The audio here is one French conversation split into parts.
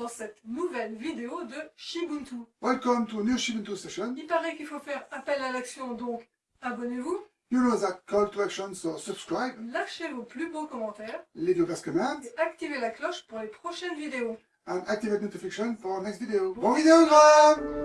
dans cette nouvelle vidéo de Shibuntu. Welcome to new Shibuntu session. Il paraît qu'il faut faire appel à l'action, donc abonnez-vous, You know that call to action, so subscribe, lâchez vos plus beaux commentaires leave your best comments, et activez la cloche pour les prochaines vidéos. and activate notification for next video. Bon vidéogramme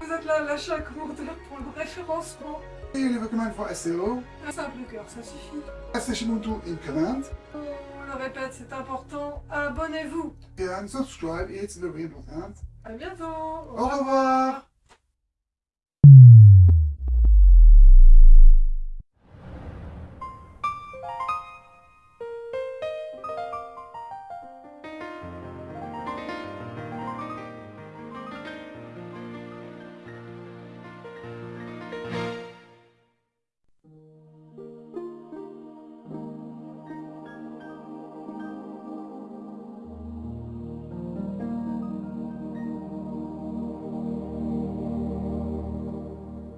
Vous êtes là à l'achat commentaire pour le référencement. Et leave a comment for SEO. Un simple cœur, ça suffit. On le répète, c'est important. Abonnez-vous. And subscribe, it's very important. À bientôt. Au revoir.